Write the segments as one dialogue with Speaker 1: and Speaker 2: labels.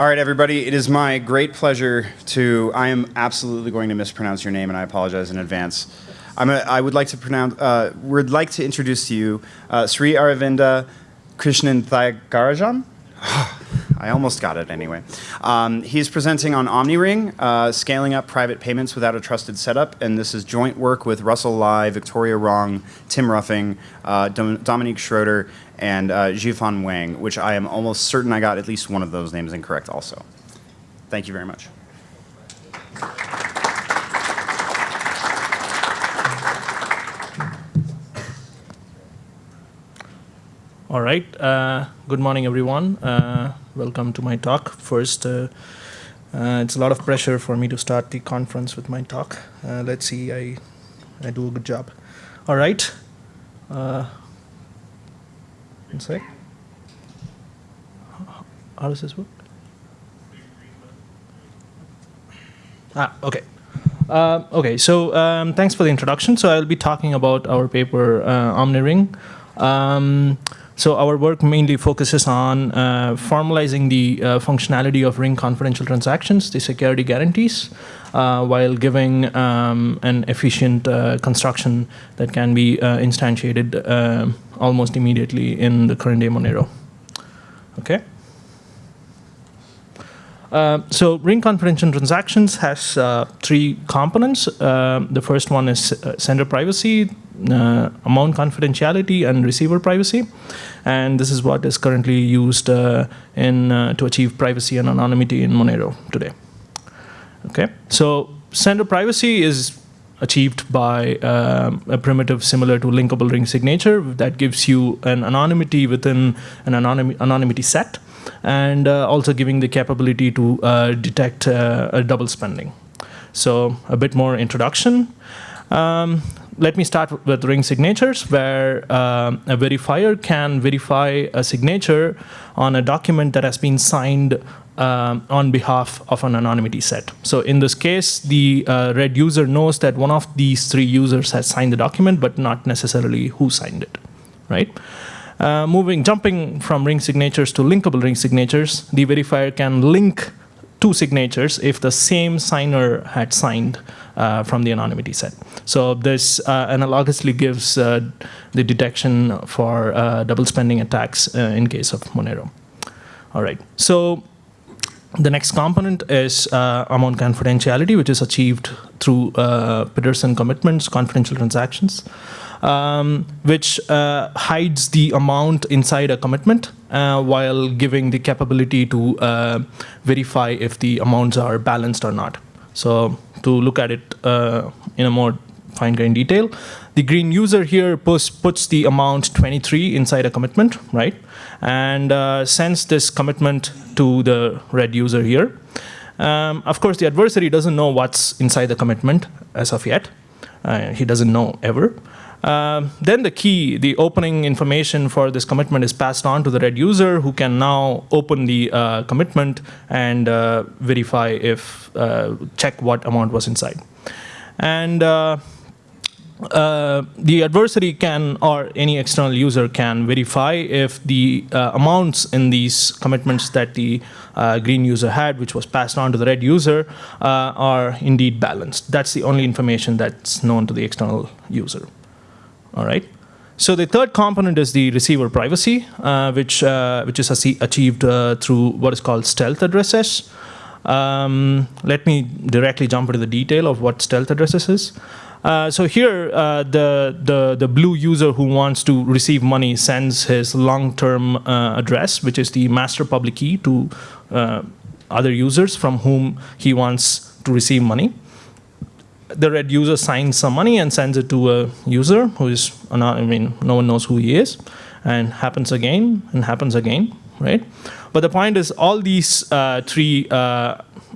Speaker 1: All right, everybody, it is my great pleasure to, I am absolutely going to mispronounce your name and I apologize in advance. I'm a, I would like to pronounce, uh, would like to introduce to you uh, Sri Aravinda Krishnan Thayagarajan. I almost got it anyway. Um, he's presenting on OmniRing, uh, scaling up private payments without a trusted setup, and this is joint work with Russell Lai, Viktoria Rong, Tim Ruffing, uh, Dom Dominique Schroeder, and uh, Wang, which I am almost certain I got at least one of those names incorrect also. Thank you very much.
Speaker 2: All right. Uh, good morning, everyone. Uh, welcome to my talk. First, uh, uh it's a lot of pressure for me to start the conference with my talk. Uh, let's see, I, I do a good job. All right. One sec. How does this work? Ah, okay. Uh, okay, so um, thanks for the introduction. So I'll be talking about our paper, uh, OmniRing. Um, so our work mainly focuses on uh, formalizing the uh, functionality of Ring confidential transactions, the security guarantees, uh, while giving um, an efficient uh, construction that can be uh, instantiated uh, almost immediately in the current day Monero. Okay. Uh, so ring confidential transactions has uh, three components. Uh, the first one is sender privacy, amount confidentiality, and receiver privacy and this is what is currently used uh, in uh, to achieve privacy and anonymity in Monero today. Okay, so sender privacy is achieved by a primitive similar to linkable ring signature that gives you an anonymity within an anonym anonymity set and uh, also giving the capability to uh, detect uh, a double spending. So a bit more introduction. Um, let me start with ring signatures, where a verifier can verify a signature on a document that has been signed on behalf of an anonymity set. So in this case, the uh, red user knows that one of these three users has signed the document, but not necessarily who signed it, right? Uh, moving, jumping from ring signatures to linkable ring signatures, the verifier can link two signatures if the same signer had signed uh, from the anonymity set. So this uh, analogously gives uh, the detection for uh, double spending attacks uh, in case of Monero. All right, so the next component is uh, amount confidentiality, which is achieved through Pedersen commitments, confidential transactions. Um, which uh, hides the amount inside a commitment uh, while giving the capability to uh, verify if the amounts are balanced or not. So to look at it uh, in a more fine-grained detail, the green user here puts, puts the amount 23 inside a commitment, right? And uh, sends this commitment to the red user here. Um, of course, the adversary doesn't know what's inside the commitment as of yet. Uh, he doesn't know ever. Uh, then the key, the opening information for this commitment is passed on to the red user who can now open the uh, commitment and uh, verify if, uh, check what amount was inside. And uh, uh, the adversary can, or any external user can verify if the amounts in these commitments that the green user had, which was passed on to the red user, are indeed balanced. That's the only information that's known to the external user all right? So the third component is the receiver privacy, uh, which, uh, which is achieved uh, through what is called stealth addresses. Um, let me directly jump into the detail of what stealth addresses is. Uh, so here, uh, the, the, the blue user who wants to receive money sends his long-term uh, address, which is the master public key to other users from whom he wants to receive money the red user signs some money and sends it to a user who is, I mean, no one knows who he is, and happens again and happens again, right? But the point is all these uh, three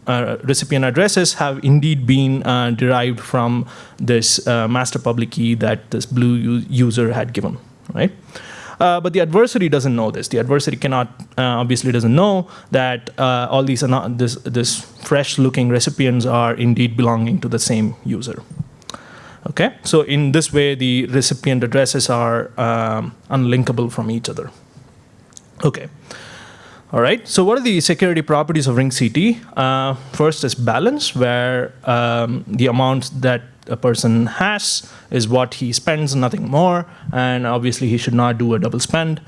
Speaker 2: uh, recipient addresses have indeed been uh, derived from this uh, master public key that this blue user had given, right? Uh, but the adversary doesn't know this. The adversary cannot, uh, obviously doesn't know that all these, this, this fresh-looking recipients are indeed belonging to the same user. Okay, so in this way, the recipient addresses are um, unlinkable from each other. Okay, All right, so what are the security properties of ring CT? Uh, first is balance, where um, the amount that a person has is what he spends, nothing more, and obviously he should not do a double spend.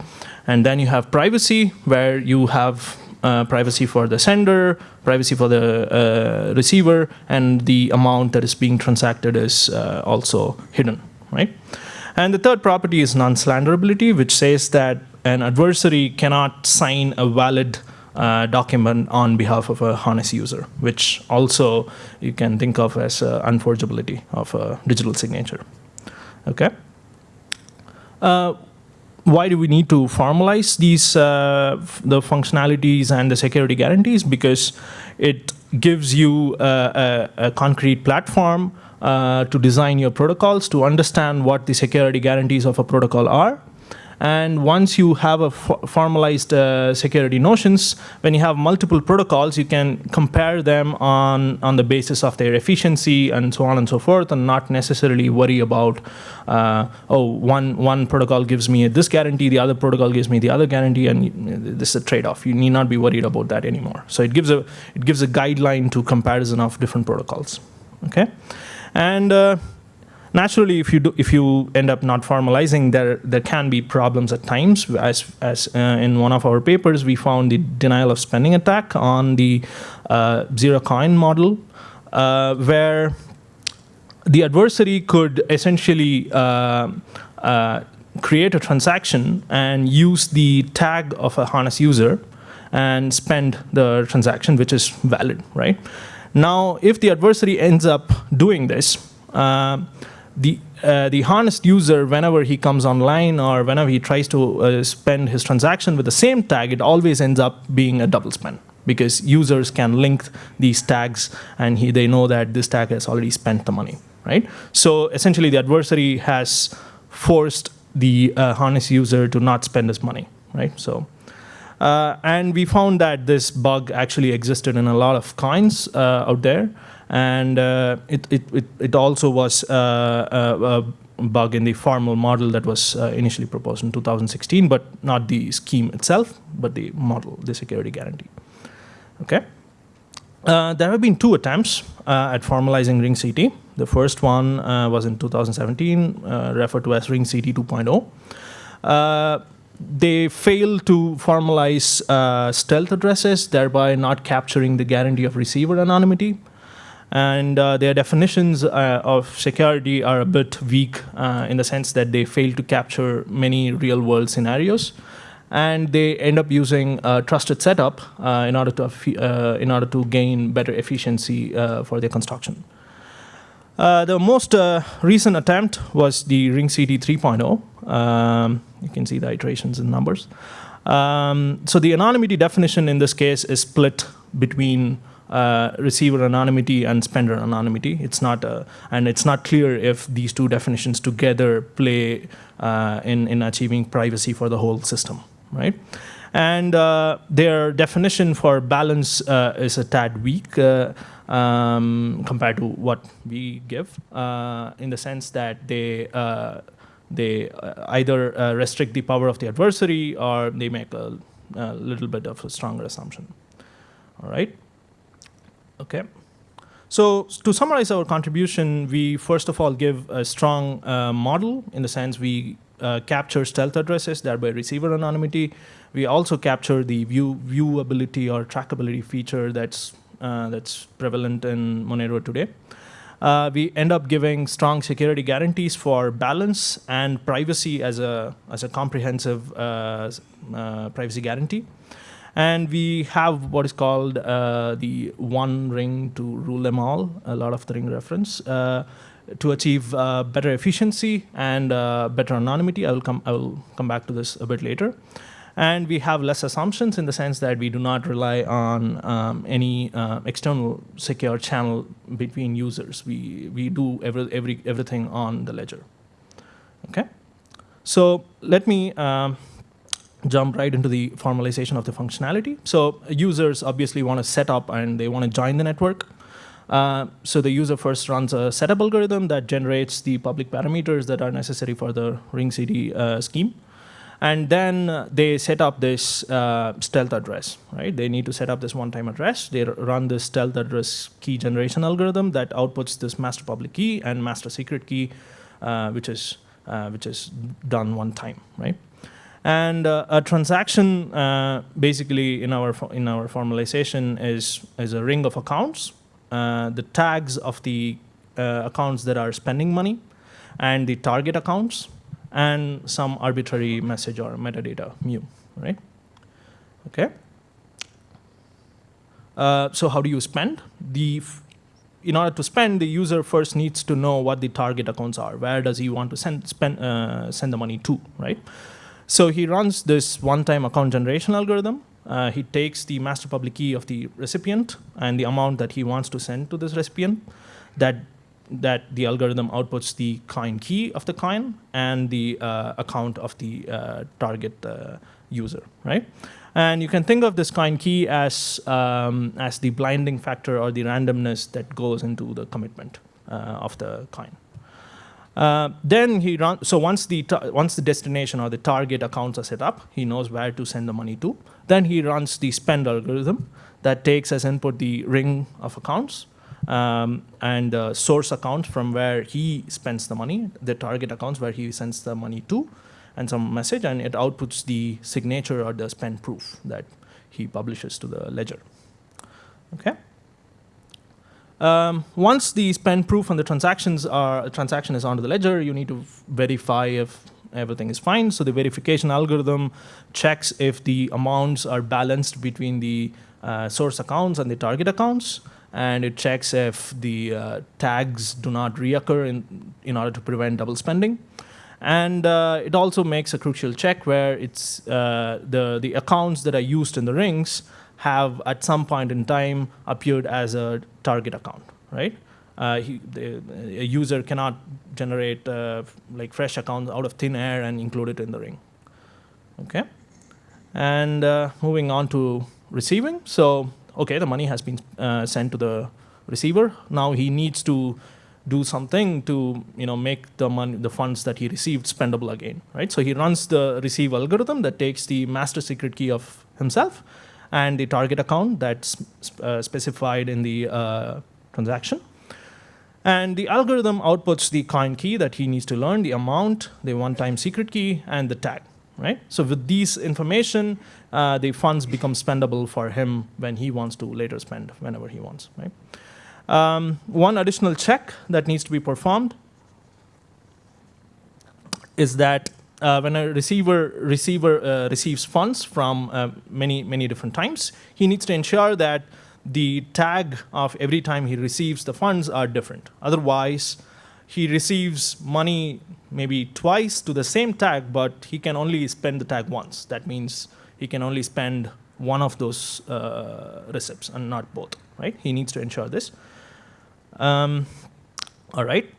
Speaker 2: And then you have privacy, where you have uh, privacy for the sender, privacy for the uh, receiver, and the amount that is being transacted is uh, also hidden, right? And the third property is non-slanderability, which says that an adversary cannot sign a valid uh, document on behalf of a honest user, which also you can think of as uh, unforgeability of a digital signature. Okay. Uh, why do we need to formalize these uh, the functionalities and the security guarantees? Because it gives you a, a, a concrete platform uh, to design your protocols, to understand what the security guarantees of a protocol are, and once you have a formalized uh, security notions, when you have multiple protocols, you can compare them on, on the basis of their efficiency and so on and so forth, and not necessarily worry about, uh, oh, one, one protocol gives me this guarantee, the other protocol gives me the other guarantee, and this is a trade-off. You need not be worried about that anymore. So it gives a, it gives a guideline to comparison of different protocols, okay? And uh, Naturally, if you do, if you end up not formalizing, there there can be problems at times. As as uh, in one of our papers, we found the denial of spending attack on the uh, Zerocoin model, uh, where the adversary could essentially uh, uh, create a transaction and use the tag of a harness user and spend the transaction, which is valid, right? Now, if the adversary ends up doing this, uh, the uh, the honest user, whenever he comes online or whenever he tries to uh, spend his transaction with the same tag, it always ends up being a double spend because users can link these tags and he, they know that this tag has already spent the money, right? So essentially, the adversary has forced the uh, honest user to not spend his money, right? So. Uh, and we found that this bug actually existed in a lot of coins uh, out there and uh, it, it, it, it, also was uh, a, a, bug in the formal model that was uh, initially proposed in 2016, but not the scheme itself, but the model, the security guarantee. Okay. Uh, there have been two attempts uh, at formalizing Ring CT. The first one uh, was in 2017, referred to as Ring CT 2.0 they failed to formalize uh, stealth addresses, thereby not capturing the guarantee of receiver anonymity and uh, their definitions uh, of security are a bit weak uh, in the sense that they fail to capture many real world scenarios and they end up using a trusted setup uh, in order to uh, in order to gain better efficiency uh, for their construction. the most recent attempt was the Ring CT 3.0. Um, you can see the iterations in numbers. Um, so the anonymity definition in this case is split between uh, receiver anonymity and spender anonymity. It's not, uh, and it's not clear if these two definitions together play uh, in in achieving privacy for the whole system, right? And uh, their definition for balance uh, is a tad weak um, compared to what we give, in the sense that they they either restrict the power of the adversary or they make a, a little bit of a stronger assumption. All right. Okay. So to summarize our contribution, we first of all give a strong uh, model in the sense we uh, capture stealth addresses, thereby receiver anonymity. We also capture the view viewability or trackability feature that's uh, that's prevalent in Monero today. Uh, we end up giving strong security guarantees for balance and privacy as a as a comprehensive uh, uh, privacy guarantee. And we have what is called uh, the one ring to rule them all, a lot of the ring reference, uh, to achieve uh, better efficiency and uh, better anonymity. I will, come, I will come back to this a bit later. And we have less assumptions in the sense that we do not rely on um, any uh, external secure channel between users. We, we do every, every, everything on the ledger. Okay? So let me um, jump right into the formalization of the functionality. So users obviously want to set up and they want to join the network. Uh, so the user first runs a setup algorithm that generates the public parameters that are necessary for the ring CT uh, scheme. And then uh, they set up this uh, stealth address, right? They need to set up this one-time address. They run this stealth address key generation algorithm that outputs this master public key and master secret key, uh, which is uh, which is done one time, right? And uh, a transaction, uh, basically, in our in our formalization, is is a ring of accounts. Uh, the tags of the uh, accounts that are spending money, and the target accounts, and some arbitrary message or metadata mu, right? Okay. Uh, so how do you spend? The in order to spend, the user first needs to know what the target accounts are. Where does he want to send spend uh, send the money to, right? So he runs this one-time account generation algorithm. Uh, he takes the master public key of the recipient and the amount that he wants to send to this recipient. That that the algorithm outputs the coin key of the coin and the uh, account of the uh, target uh, user, right? And you can think of this coin key as um, as the blinding factor or the randomness that goes into the commitment uh, of the coin. Uh, then he run. So once the once the destination or the target accounts are set up, he knows where to send the money to. Then he runs the spend algorithm that takes as input the ring of accounts um, and uh, source accounts from where he spends the money, the target accounts where he sends the money to, and some message, and it outputs the signature or the spend proof that he publishes to the ledger. Okay. Um, once the spend proof and the transactions are transaction is onto the ledger, you need to verify if everything is fine. So the verification algorithm checks if the amounts are balanced between the uh, source accounts and the target accounts, and it checks if the uh, tags do not reoccur in in order to prevent double spending. And uh, it also makes a crucial check where it's uh, the the accounts that are used in the rings have at some point in time appeared as a target account, right? Uh, he, the, a user cannot generate uh, like fresh accounts out of thin air and include it in the ring. Okay, and uh, moving on to receiving. So okay, the money has been uh, sent to the receiver. Now he needs to do something to you know make the money the funds that he received spendable again right so he runs the receive algorithm that takes the master secret key of himself and the target account that's uh, specified in the uh, transaction. And the algorithm outputs the coin key that he needs to learn the amount the one time secret key and the tag right? So with these information uh, the funds become spendable for him when he wants to later spend whenever he wants right? Um, one additional check that needs to be performed is that uh, when a receiver receiver uh, receives funds from uh, many many different times, he needs to ensure that the tag of every time he receives the funds are different. Otherwise, he receives money maybe twice to the same tag, but he can only spend the tag once. That means he can only spend one of those uh, receipts and not both. Right? He needs to ensure this. Um, all right.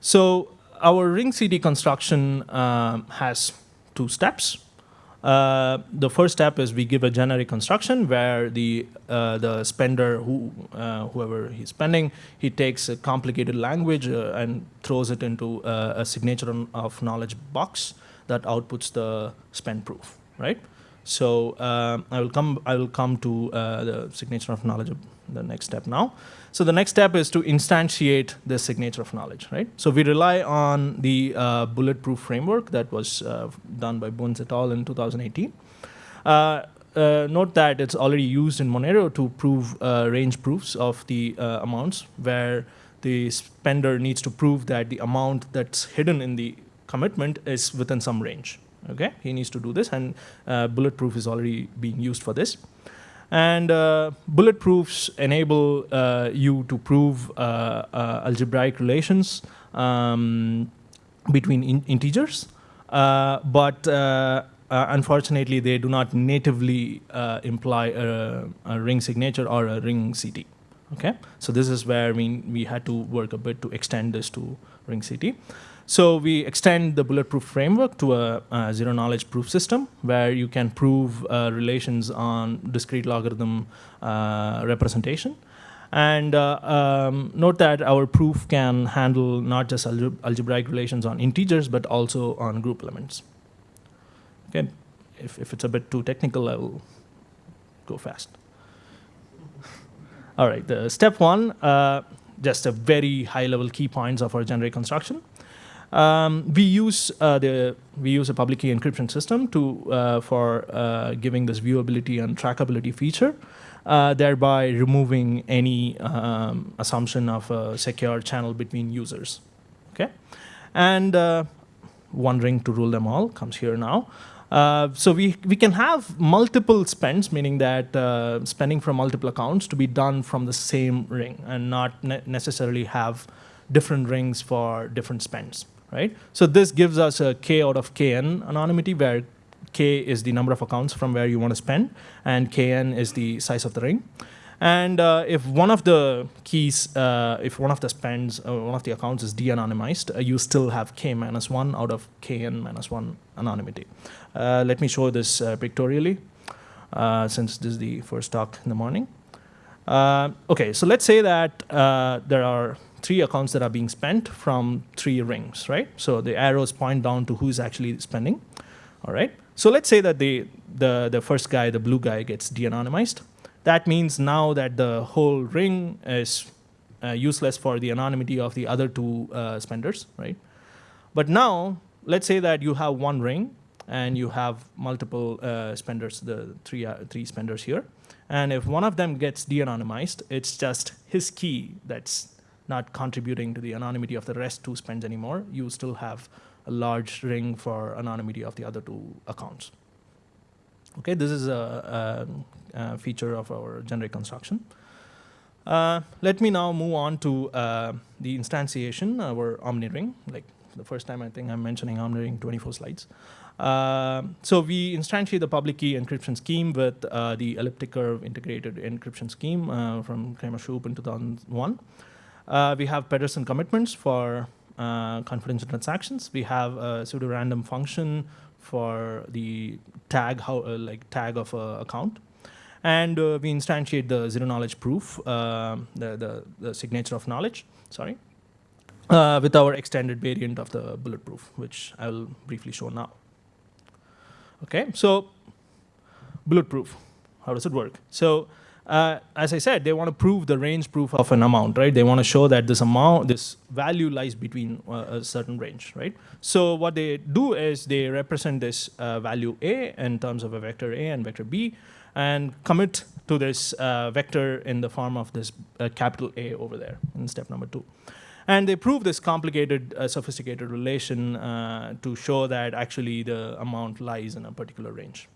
Speaker 2: So our ring CD construction um, has two steps. Uh, the first step is we give a generic construction where the uh, the spender, who uh, whoever he's spending, he takes a complicated language uh, and throws it into uh, a signature of knowledge box that outputs the spend proof, right? So um, I will come I will come to uh, the signature of knowledge the next step now. So the next step is to instantiate the signature of knowledge, right? So we rely on the uh, bulletproof framework that was uh, done by Bunz et al. in 2018. Uh, uh, note that it's already used in Monero to prove uh, range proofs of the uh, amounts, where the spender needs to prove that the amount that's hidden in the commitment is within some range. Okay, he needs to do this, and uh, bulletproof is already being used for this. And uh, bulletproofs enable uh, you to prove uh, uh, algebraic relations um, between in integers, uh, but unfortunately, they do not natively imply a, a, ring signature or a ring CT. Okay, so this is where we, we had to work a bit to extend this to ring CT. So we extend the bulletproof framework to a, a zero knowledge proof system where you can prove uh, relations on discrete logarithm uh, representation. And uh, um, note that our proof can handle not just alge algebraic relations on integers, but also on group elements. Okay, if, if it's a bit too technical, I will go fast. All right, the step one, uh, just a very high level key points of our generic construction. Um, we use uh, the we use a public key encryption system to uh, for uh, giving this viewability and trackability feature, uh, thereby removing any um, assumption of a secure channel between users. Okay, and uh, one ring to rule them all comes here now. Uh, so we, we can have multiple spends, meaning that spending from multiple accounts to be done from the same ring and not ne necessarily have different rings for different spends, right? So this gives us a k out of kn anonymity where k is the number of accounts from where you want to spend and kn is the size of the ring. And uh, if one of the keys, uh, if one of the spends, uh, one of the accounts is de-anonymized, uh, you still have k minus 1 out of kn minus 1 anonymity. Uh, let me show this uh, pictorially, since this is the first talk in the morning. okay, so let's say that there are three accounts that are being spent from three rings, right? So the arrows point down to who's actually spending, all right? So let's say that the, the, the first guy, the blue guy, gets de-anonymized. That means now that the whole ring is uh, useless for the anonymity of the other two uh, spenders, right? But now, let's say that you have one ring and you have multiple uh, spenders, the three, uh, three spenders here. And if one of them gets de-anonymized, it's just his key that's not contributing to the anonymity of the rest two spends anymore. You still have a large ring for anonymity of the other two accounts. Okay, this is a, a, a feature of our generic construction. Uh, let me now move on to uh, the instantiation, our OmniRing. Like the first time I think I'm mentioning OmniRing 24 slides. Uh, so we instantiate the public key encryption scheme with uh, the elliptic curve integrated encryption scheme uh, from Cramer Shoup in 2001. Uh, we have Pedersen commitments for confidential transactions. We have a pseudo-random function for the tag how uh, like tag of a account. And uh, we instantiate the zero knowledge proof uh, the, the, the signature of knowledge sorry uh, with our extended variant of the bulletproof which I will briefly show now. Okay so bulletproof how does it work? So uh, as I said, they want to prove the range proof of an amount, right? They want to show that this amount, this value lies between uh, a certain range, right? So what they do is they represent this uh, value A in terms of a vector A and vector B, and commit to this uh, vector in the form of this uh, capital A over there in step number two. And they prove this complicated, uh, sophisticated relation to show that actually the amount lies in a particular range,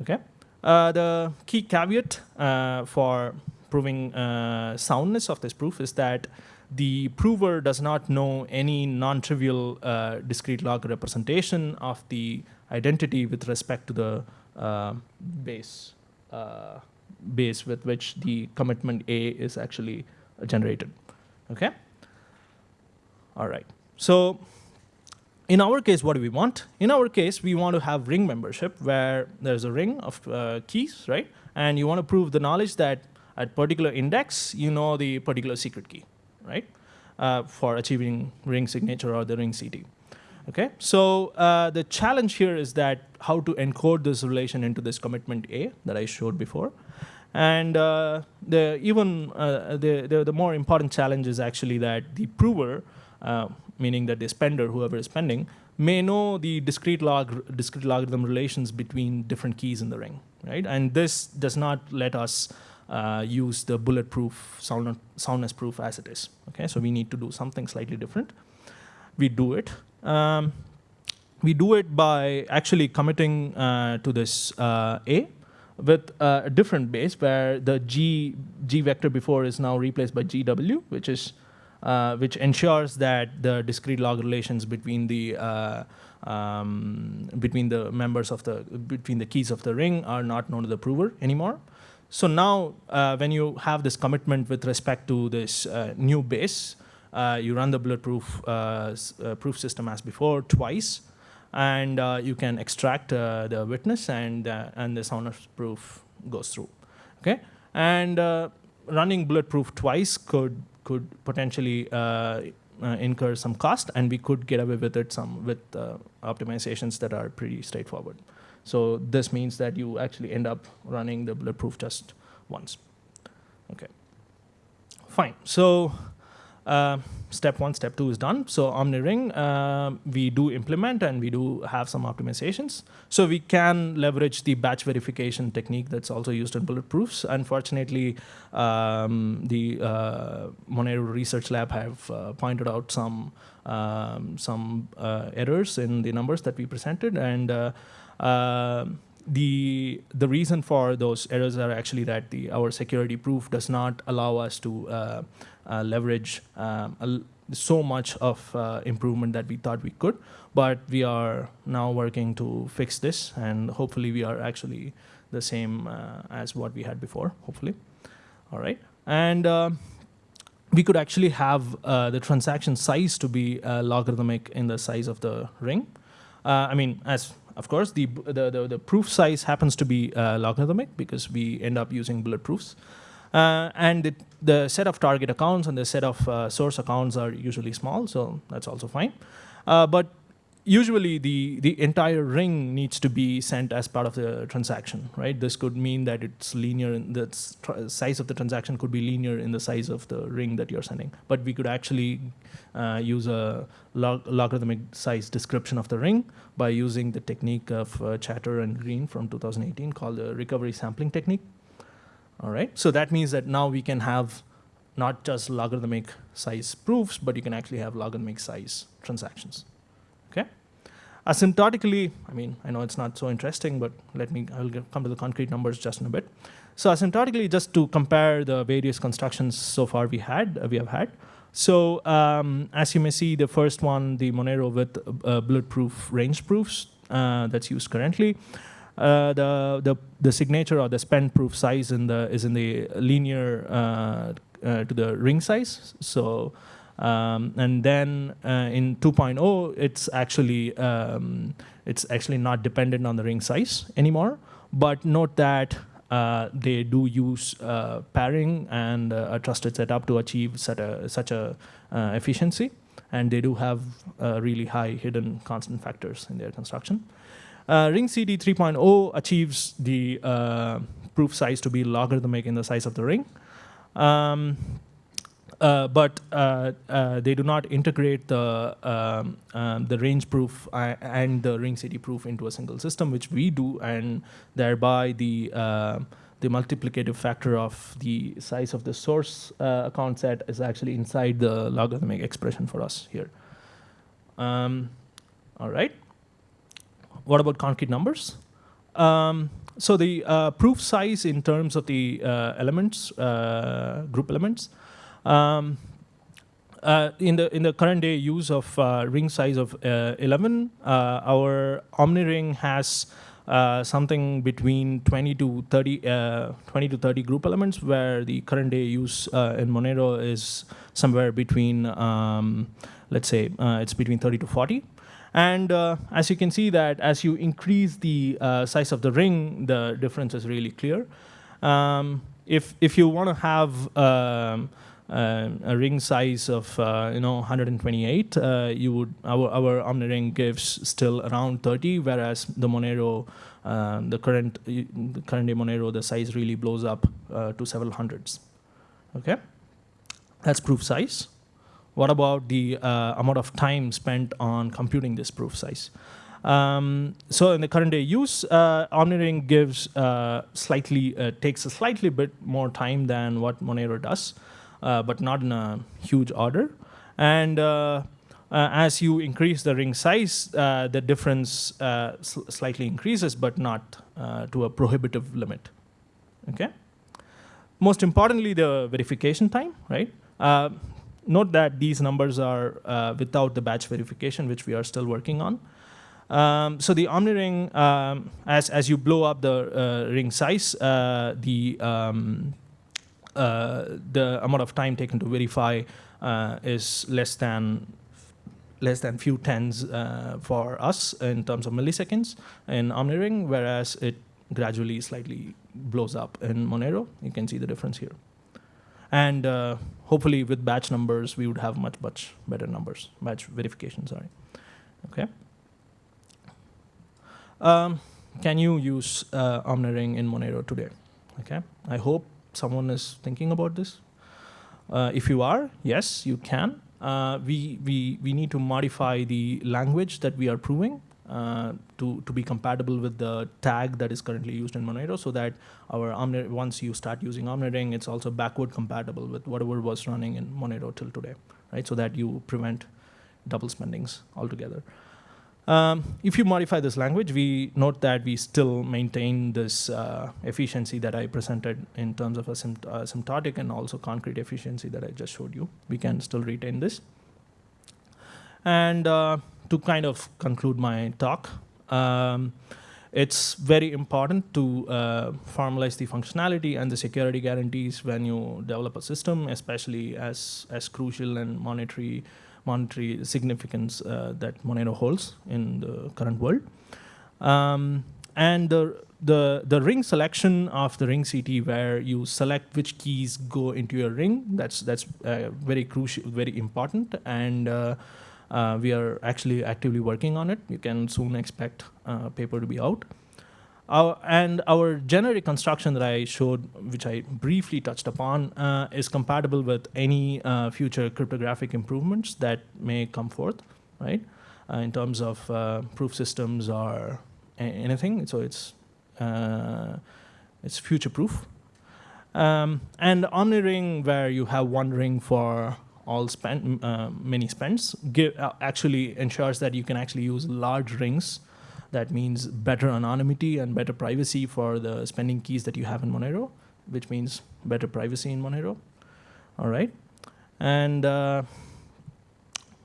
Speaker 2: okay? Uh, the key caveat uh, for proving uh, soundness of this proof is that the prover does not know any non-trivial uh, discrete log representation of the identity with respect to the uh, base uh, base with which the commitment A is actually generated. Okay. All right. So in our case, what do we want? In our case, we want to have ring membership where there's a ring of uh, keys, right? And you want to prove the knowledge that at particular index, you know the particular secret key, right? Uh, for achieving ring signature or the ring CT. Okay, so uh, the challenge here is that how to encode this relation into this commitment A that I showed before. And uh, the even uh, the, the, the more important challenge is actually that the prover uh, meaning that the spender, whoever is spending, may know the discrete log discrete logarithm relations between different keys in the ring, right? And this does not let us uh, use the bulletproof sound, soundness proof as it is. Okay, so we need to do something slightly different. We do it. Um, we do it by actually committing uh, to this uh, A with a different base where the G, G vector before is now replaced by GW, which is uh, which ensures that the discrete log relations between the uh, um, between the members of the between the keys of the ring are not known to the prover anymore. So now, uh, when you have this commitment with respect to this uh, new base, uh, you run the bulletproof proof system as before twice, and you can extract the witness, and and the soundness proof goes through. Okay, and running bulletproof twice could could potentially uh, uh, incur some cost, and we could get away with it some with uh, optimizations that are pretty straightforward. So this means that you actually end up running the bulletproof just once. Okay. Fine. So uh, step one, step two is done. So OmniRing, uh, we do implement and we do have some optimizations. So we can leverage the batch verification technique that's also used in bulletproofs. Unfortunately, um, the uh, Monero Research Lab have uh, pointed out some um, some uh, errors in the numbers that we presented, and uh, uh, the the reason for those errors are actually that the our security proof does not allow us to uh, leverage um, so much of uh, improvement that we thought we could. But we are now working to fix this and hopefully we are actually the same uh, as what we had before hopefully. All right. And uh, we could actually have uh, the transaction size to be uh, logarithmic in the size of the ring. Uh, i mean as of course, the, the, the, the proof size happens to be uh, logarithmic because we end up using bulletproofs. Uh, and it, the set of target accounts and the set of uh, source accounts are usually small, so that's also fine. Uh, but usually the, the entire ring needs to be sent as part of the transaction, right? This could mean that it's linear, in the size of the transaction could be linear in the size of the ring that you're sending. But we could actually uh, use a log- logarithmic size description of the ring by using the technique of uh, Chator and Green from 2018 called the recovery sampling technique. All right, so that means that now we can have not just logarithmic size proofs, but you can actually have logarithmic size transactions. Okay. Asymptotically, I mean, I know it's not so interesting, but let me, I will get, come to the concrete numbers just in a bit. So asymptotically, just to compare the various constructions so far we had, uh, we have had. So um, as you may see, the first one, the Monero with uh, bulletproof range proofs uh, that's used currently. Uh, the, the the signature or the spend proof size in the is in the linear uh, uh, to the ring size. So um, and then uh, in 2.0, it's actually um, it's actually not dependent on the ring size anymore. But note that uh, they do use uh, pairing and uh, a trusted setup to achieve such a such a efficiency, and they do have really high hidden constant factors in their construction. Uh, Ring CT 3.0 achieves the uh, proof size to be logarithmic in the size of the ring. Um, uh, but uh, uh, they do not integrate the um, um, the range proof and the ring CT proof into a single system, which we do, and thereby the uh, the multiplicative factor of the size of the source uh, account set is actually inside the logarithmic expression for us here. Um, all right. What about concrete numbers? Um, so the uh, proof size in terms of the uh, elements, uh, group elements, um, uh, in the in the current day use of uh, ring size of uh, 11, uh, our OmniRing has uh, something between 20 to 30, uh, 20 to 30 group elements, where the current day use in Monero is somewhere between, um, let's say, it's between 30 to 40. And uh, as you can see that as you increase the uh, size of the ring, the difference is really clear. Um, if if you want to have um, uh, a ring size of uh, you know 128, uh, you would our our OmniRing gives still around 30, whereas the Monero, uh, the current the current day Monero, the size really blows up uh, to several hundreds. Okay, that's proof size. What about the uh, amount of time spent on computing this proof size? Um, so in the current day use, uh, OmniRing gives uh, slightly uh, takes a slightly bit more time than what Monero does, uh, but not in a huge order. And uh, uh, as you increase the ring size, the difference sl- slightly increases, but not to a prohibitive limit. Okay. Most importantly, the verification time, right? Note that these numbers are uh, without the batch verification, which we are still working on. Um, so the OmniRing, um, as as you blow up the uh, ring size, uh, the um, uh, the amount of time taken to verify uh, is less than less than few tens uh, for us in terms of milliseconds in OmniRing, whereas it gradually slightly blows up in Monero. You can see the difference here. And hopefully with batch numbers, we would have much, much better numbers, batch verification, sorry. Okay. Um, can you use uh, OmniRing in Monero today? Okay, I hope someone is thinking about this. Uh, if you are, yes, you can. Uh, we, we, we need to modify the language that we are proving uh, to, to be compatible with the tag that is currently used in Monero so that our once you start using OmniRing, it's also backward compatible with whatever was running in Monero till today, right? So that you prevent double spendings altogether. Um, if you modify this language, we note that we still maintain this uh, efficiency that I presented in terms of asymt asymptotic and also concrete efficiency that I just showed you. We can still retain this. And uh, to kind of conclude my talk, um, it's very important to uh, formalize the functionality and the security guarantees when you develop a system, especially as, as crucial and monetary monetary significance uh, that Monero holds in the current world. Um, and the, the, the ring selection of the ring CT where you select which keys go into your ring, that's, that's uh, very crucial, very important. And uh, uh, we are actually actively working on it. You can soon expect a paper to be out. Our, and our generic construction that I showed, which I briefly touched upon, uh, is compatible with any uh, future cryptographic improvements that may come forth, right? Uh, in terms of uh, proof systems or anything. So it's uh, it's future proof. Um, and OmniRing, where you have one ring for all spend, uh, many spends, give, actually ensures that you can actually use large rings that means better anonymity and better privacy for the spending keys that you have in Monero, which means better privacy in Monero. All right. And uh,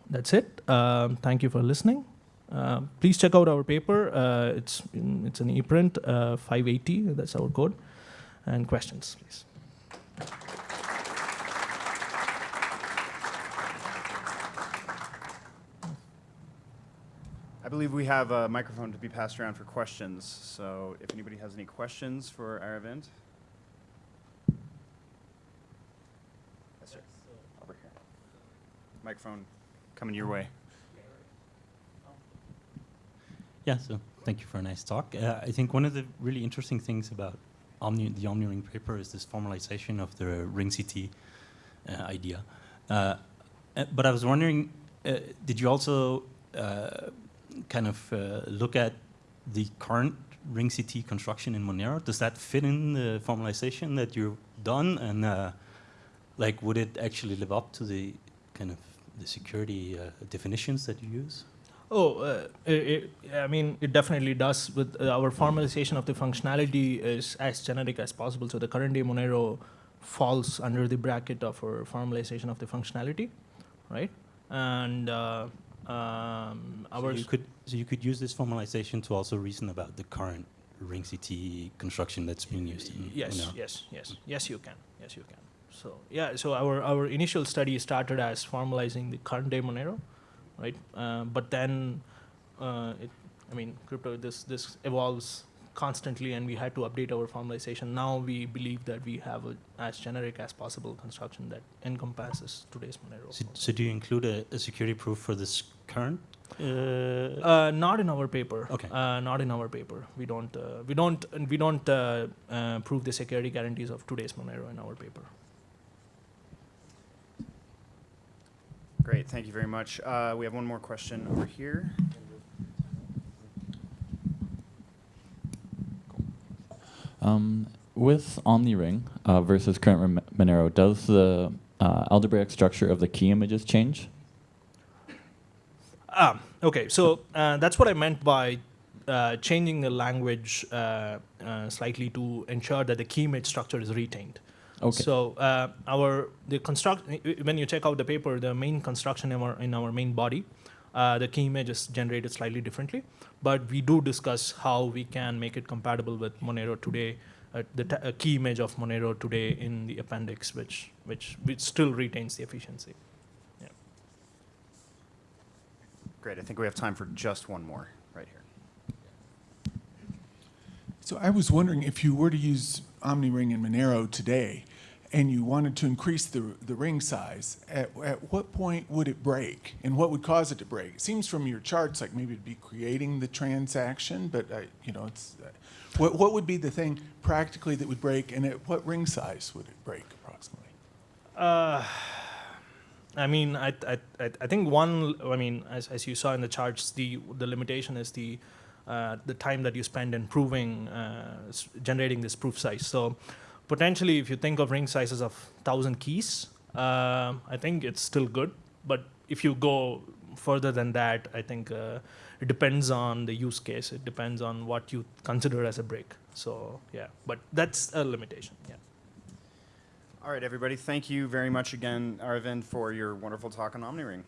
Speaker 2: that's it. Uh, thank you for listening. Uh, please check out our paper. Uh, it's, it's an ePrint uh, 580. That's our code. And questions, please.
Speaker 1: I believe we have a microphone to be passed around for questions. So if anybody has any questions for Aravind. Yes, sir. Over here. Microphone coming your way.
Speaker 3: Yeah, so thank you for a nice talk. Uh, I think one of the really interesting things about Omni, the OmniRing paper is this formalization of the ring CT uh, idea. Uh, uh, but I was wondering, uh, did you also uh, kind of uh, look at the current ring CT construction in Monero? Does that fit in the formalization that you've done? And uh, like, would it actually live up to the kind of the security uh, definitions that you use?
Speaker 2: Oh, uh, it, I mean, it definitely does. With uh, our formalization of the functionality is as generic as possible. So the current day Monero falls under the bracket of our formalization of the functionality, right? And uh, um,
Speaker 3: so you could so you could use this formalization to also reason about the current ring CT construction that's being used. In,
Speaker 2: yes,
Speaker 3: you know.
Speaker 2: yes, yes, yes. You can. Yes, you can. So yeah. So our our initial study started as formalizing the current day Monero, right? Uh, but then, uh, it, I mean, crypto this this evolves constantly and we had to update our formalization. Now we believe that we have a, as generic as possible construction that encompasses today's Monero.
Speaker 3: So, so do you include a, a, security proof for this current? Uh,
Speaker 2: uh, not in our paper.
Speaker 3: Okay.
Speaker 2: Uh, not in our paper. We don't. Uh, we don't. We don't uh, uh, prove the security guarantees of today's Monero in our paper.
Speaker 1: Great. Thank you very much. we have one more question over here.
Speaker 4: Um, with OmniRing uh, versus current Monero, does the uh, algebraic structure of the key images change?
Speaker 2: Okay. So uh, that's what I meant by uh, changing the language uh, uh, slightly to ensure that the key image structure is retained.
Speaker 4: Okay.
Speaker 2: So our the construct when you check out the paper, the main construction in our in our main body, the key image is generated slightly differently but we do discuss how we can make it compatible with Monero today, uh, the key image of Monero today in the appendix, which, which, which still retains the efficiency. Yeah.
Speaker 1: Great. I think we have time for just one more right here.
Speaker 5: So I was wondering if you were to use OmniRing and Monero today, and you wanted to increase the, the ring size, at, at what point would it break? And what would cause it to break? It seems from your charts like maybe it'd be creating the transaction, but I, you know, it's, uh, what, what would be the thing practically that would break and at what ring size would it break approximately?
Speaker 2: I mean, I, I, I think one, I mean, as, as you saw in the charts, the, the limitation is the, uh, the time that you spend in proving, uh, generating this proof size. So potentially, if you think of ring sizes of 1,000 keys, uh, I think it's still good. But if you go further than that, I think uh, it depends on the use case. It depends on what you consider as a break. So yeah, but that's a limitation. Yeah.
Speaker 1: All right, everybody, thank you very much again, Arvind, for your wonderful talk on OmniRing.